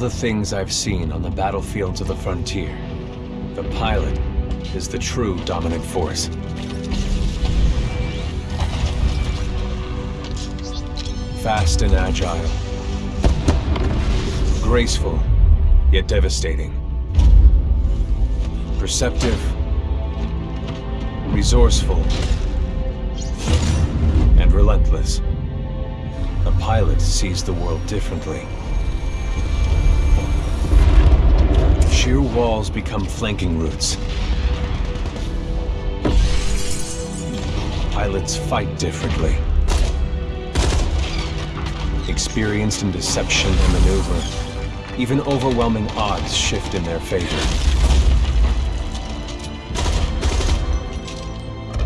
The things I've seen on the battlefields of the frontier, the pilot is the true dominant force. Fast and agile. Graceful, yet devastating. Perceptive. Resourceful. And relentless. A pilot sees the world differently. Sheer walls become flanking routes. Pilots fight differently. Experienced in deception and maneuver, even overwhelming odds shift in their favor.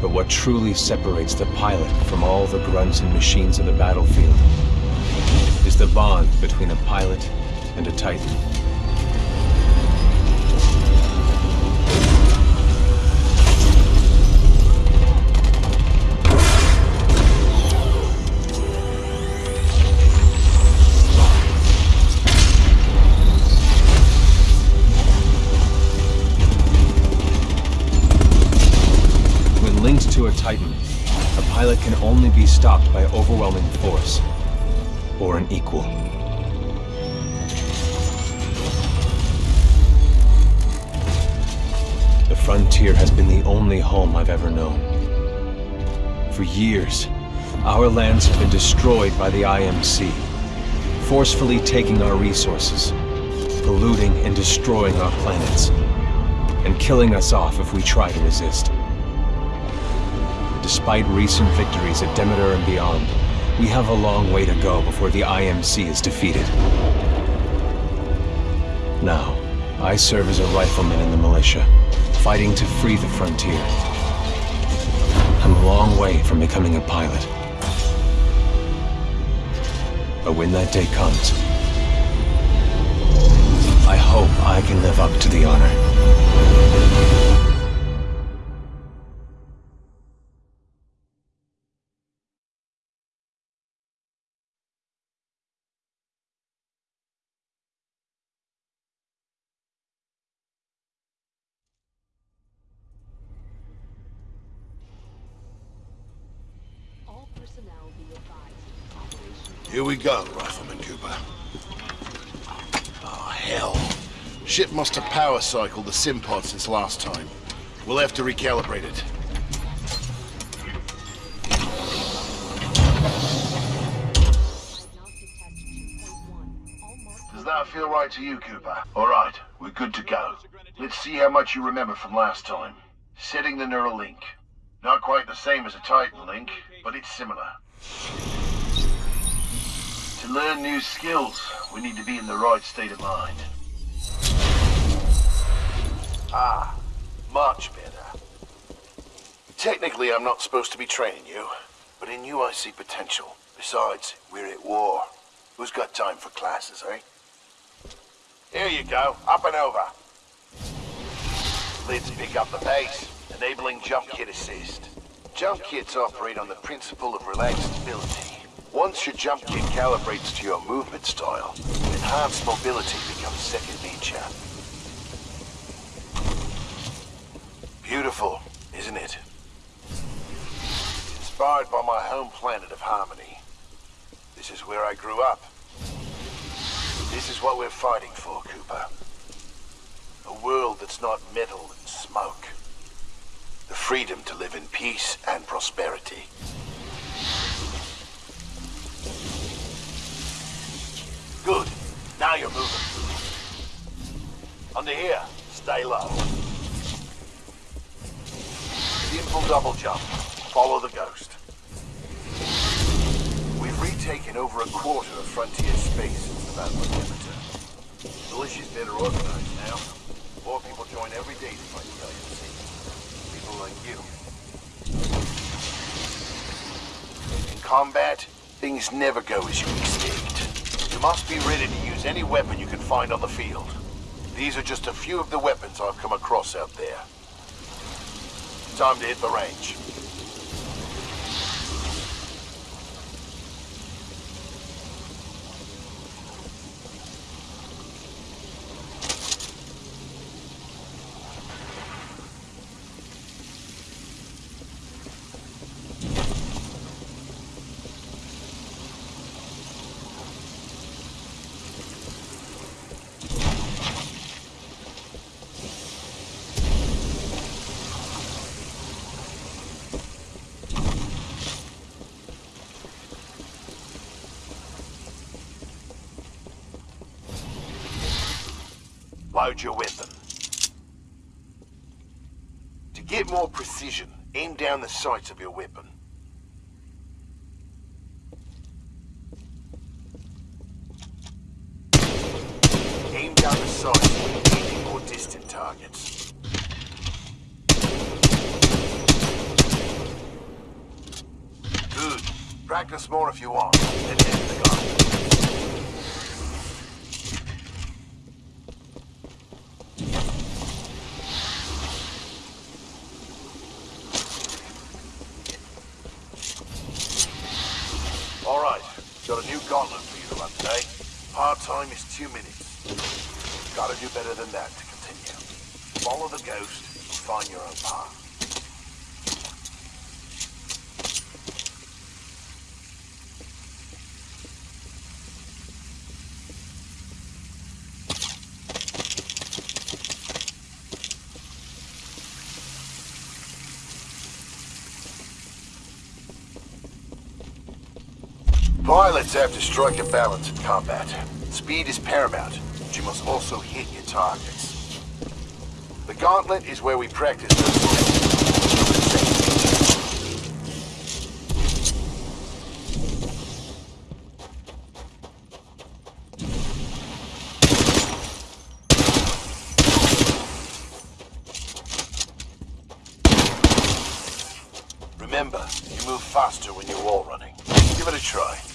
But what truly separates the pilot from all the grunts and machines of the battlefield is the bond between a pilot and a Titan. Overwhelming force, or an equal. The frontier has been the only home I've ever known. For years, our lands have been destroyed by the IMC, forcefully taking our resources, polluting and destroying our planets, and killing us off if we try to resist. Despite recent victories at Demeter and beyond, we have a long way to go before the IMC is defeated. Now, I serve as a rifleman in the militia, fighting to free the frontier. I'm a long way from becoming a pilot. But when that day comes, I hope I can live up to the honor. Here we go, Rifleman Cooper. Oh, hell. Ship must have power cycled the simpod since last time. We'll have to recalibrate it. diagnostic test 2.1. All marked Does that feel right to you, Cooper? All right, we're good to go. Let's see how much you remember from last time. Setting the neural link. Not quite the same as a Titan link, but it's similar. To learn new skills, we need to be in the right state of mind. Ah, much better. Technically, I'm not supposed to be training you, but in you I see potential. Besides, we're at war. Who's got time for classes, eh? Here you go, up and over. Let's pick up the pace, enabling jump kit assist. Jump kits operate on the principle of relaxed stability. Once your jump kit calibrates to your movement style, enhanced mobility becomes second nature. Beautiful, isn't it? Inspired by my home planet of Harmony. This is where I grew up. This is what we're fighting for, Cooper. A world that's not metal and smoke. The freedom to live in peace and prosperity. Now you're moving. Under here, stay low. Simple double jump. Follow the ghost. We've retaken over a quarter of frontier space since the Battle of Demeter. Militia's better organized now. More people join every day to fight the IMC. People like you. In combat, things never go as you expect. Must be ready to use any weapon you can find on the field. These are just a few of the weapons I've come across out there. Time to hit the range. Load your weapon. To get more precision, aim down the sights of your weapon. Aim down the sights when hitting more distant targets. Good. Practice more if you want. Then the gun. All right, got a new gauntlet for you to run today. Hard time is two minutes. Gotta do better than that to continue. Follow the ghost and find your own path. Pilots have to strike a balance in combat. Speed is paramount, but you must also hit your targets. The gauntlet is where we practice those. Remember, you move faster when you're wall running. Give it a try.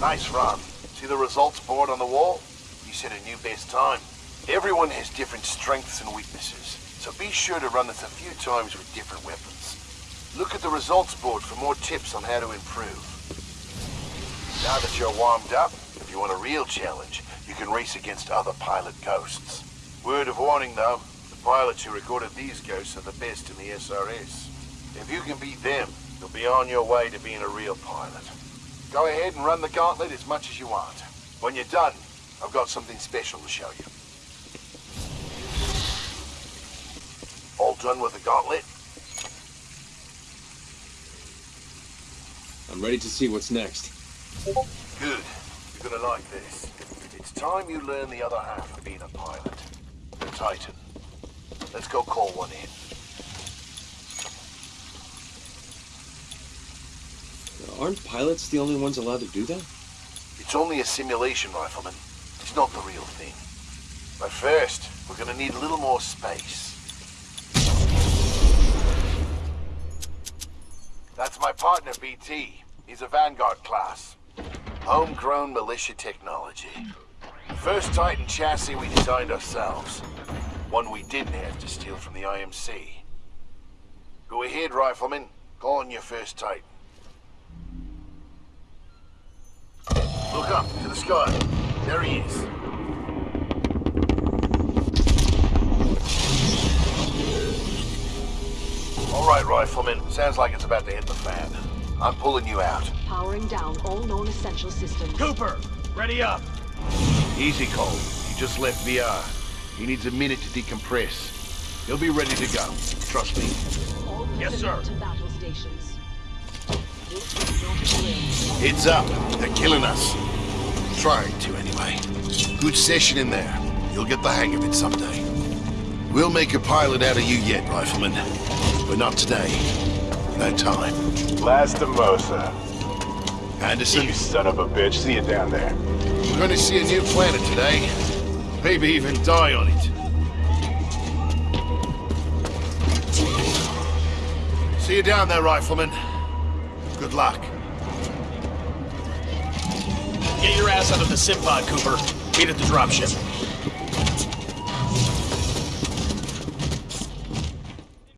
Nice run. See the results board on the wall? You set a new best time. Everyone has different strengths and weaknesses, so be sure to run this a few times with different weapons. Look at the results board for more tips on how to improve. Now that you're warmed up, if you want a real challenge, you can race against other pilot ghosts. Word of warning though, the pilots who recorded these ghosts are the best in the SRS. If you can beat them, you'll be on your way to being a real pilot. Go ahead and run the gauntlet as much as you want. When you're done, I've got something special to show you. All done with the gauntlet? I'm ready to see what's next. Good. You're gonna like this. It's time you learn the other half of being a pilot. The Titan. Let's go call one in. Aren't pilots the only ones allowed to do that? It's only a simulation, Rifleman. It's not the real thing. But first, we're gonna need a little more space. That's my partner, BT. He's a Vanguard class. Homegrown militia technology. First Titan chassis we designed ourselves. One we didn't have to steal from the IMC. Go ahead, Rifleman. Call on your first Titan. Look up to the sky. There he is. All right, Rifleman. Sounds like it's about to hit the fan. I'm pulling you out. Powering down all known essential systems. Cooper, ready up. Easy, Cole. He just left VR. He needs a minute to decompress. He'll be ready to go. Trust me. Yes, sir. to battle stations. This is not a drill. Heads up. They're killing us. Trying to, anyway. Good session in there. You'll get the hang of it someday. We'll make a pilot out of you yet, Rifleman. But not today. No time. Lastimosa. Anderson, You son of a bitch. See you down there. we're going to see a new planet today. Maybe even die on it. See you down there, Rifleman. Good luck. Get your ass out of the sim pod, Cooper. Meet at the dropship.